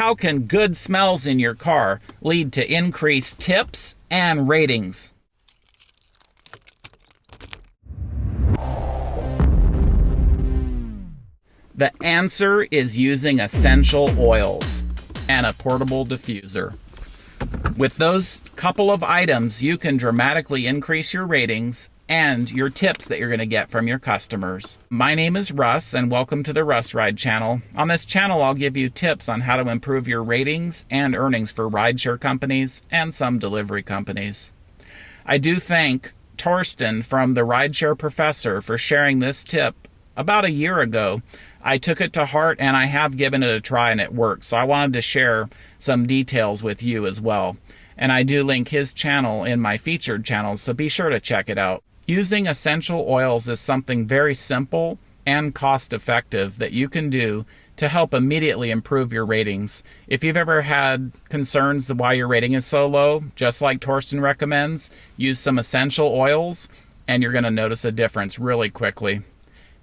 How can good smells in your car lead to increased tips and ratings? The answer is using essential oils and a portable diffuser. With those couple of items, you can dramatically increase your ratings and your tips that you're going to get from your customers. My name is Russ, and welcome to the Russ Ride channel. On this channel, I'll give you tips on how to improve your ratings and earnings for rideshare companies and some delivery companies. I do thank Torsten from the Rideshare Professor for sharing this tip about a year ago. I took it to heart and I have given it a try and it works. So I wanted to share some details with you as well. And I do link his channel in my featured channels, so be sure to check it out. Using essential oils is something very simple and cost effective that you can do to help immediately improve your ratings. If you've ever had concerns why your rating is so low, just like Torsten recommends, use some essential oils and you're going to notice a difference really quickly.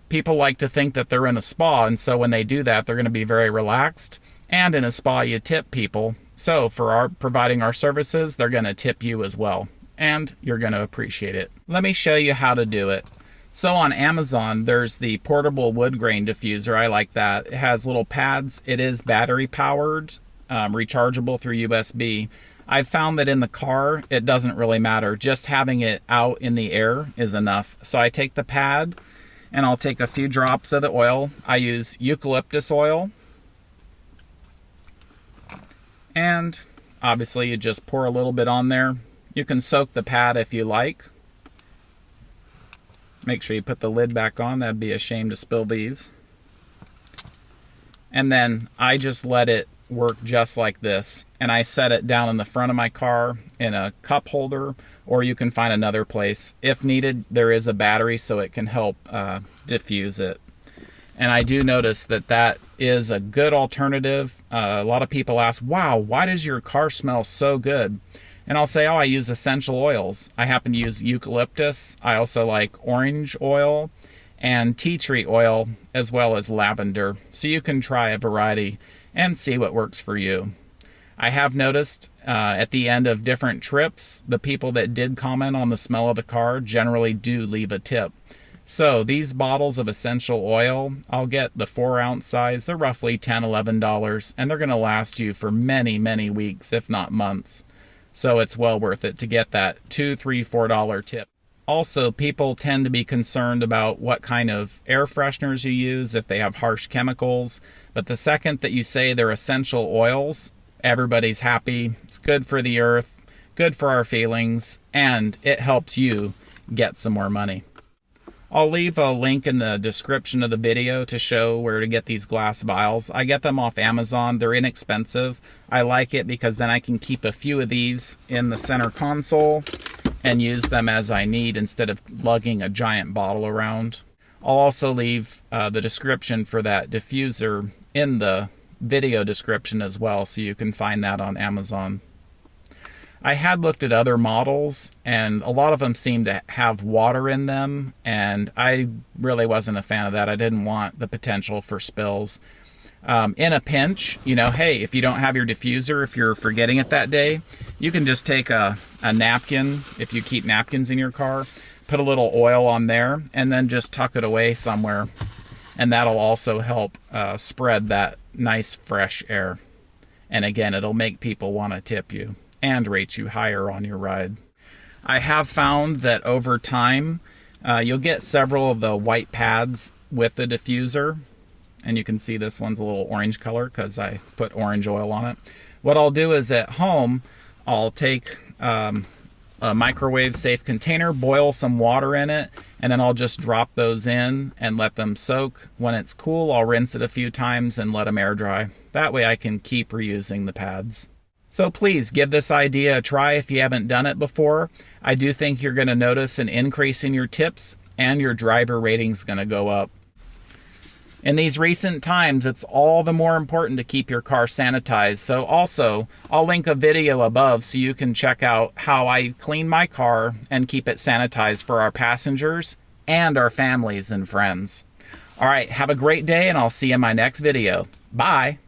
People like to think that they're in a spa, and so when they do that, they're going to be very relaxed. And in a spa, you tip people. So for our providing our services, they're going to tip you as well and you're going to appreciate it. Let me show you how to do it. So on Amazon, there's the portable wood grain diffuser. I like that. It has little pads. It is battery powered, um, rechargeable through USB. I've found that in the car, it doesn't really matter. Just having it out in the air is enough. So I take the pad and I'll take a few drops of the oil. I use eucalyptus oil. And obviously you just pour a little bit on there. You can soak the pad if you like. Make sure you put the lid back on. That'd be a shame to spill these. And then I just let it work just like this. And I set it down in the front of my car in a cup holder, or you can find another place. If needed, there is a battery so it can help uh, diffuse it. And I do notice that that is a good alternative. Uh, a lot of people ask, wow, why does your car smell so good? And I'll say, oh, I use essential oils. I happen to use eucalyptus. I also like orange oil and tea tree oil, as well as lavender. So you can try a variety and see what works for you. I have noticed uh, at the end of different trips, the people that did comment on the smell of the car generally do leave a tip. So these bottles of essential oil, I'll get the four ounce size. They're roughly $10, $11, and they're going to last you for many, many weeks, if not months. So it's well worth it to get that two, three, four dollar tip. Also, people tend to be concerned about what kind of air fresheners you use, if they have harsh chemicals. But the second that you say they're essential oils, everybody's happy. It's good for the earth, good for our feelings, and it helps you get some more money. I'll leave a link in the description of the video to show where to get these glass vials. I get them off Amazon. They're inexpensive. I like it because then I can keep a few of these in the center console and use them as I need instead of lugging a giant bottle around. I'll also leave uh, the description for that diffuser in the video description as well so you can find that on Amazon. I had looked at other models, and a lot of them seemed to have water in them, and I really wasn't a fan of that. I didn't want the potential for spills. Um, in a pinch, you know, hey, if you don't have your diffuser, if you're forgetting it that day, you can just take a, a napkin, if you keep napkins in your car, put a little oil on there, and then just tuck it away somewhere. And that'll also help uh, spread that nice fresh air. And again, it'll make people want to tip you and rate you higher on your ride. I have found that over time, uh, you'll get several of the white pads with the diffuser. And you can see this one's a little orange color because I put orange oil on it. What I'll do is at home, I'll take um, a microwave safe container, boil some water in it, and then I'll just drop those in and let them soak. When it's cool, I'll rinse it a few times and let them air dry. That way I can keep reusing the pads. So please give this idea a try if you haven't done it before. I do think you're going to notice an increase in your tips and your driver rating's going to go up. In these recent times, it's all the more important to keep your car sanitized. So also, I'll link a video above so you can check out how I clean my car and keep it sanitized for our passengers and our families and friends. All right, have a great day and I'll see you in my next video. Bye.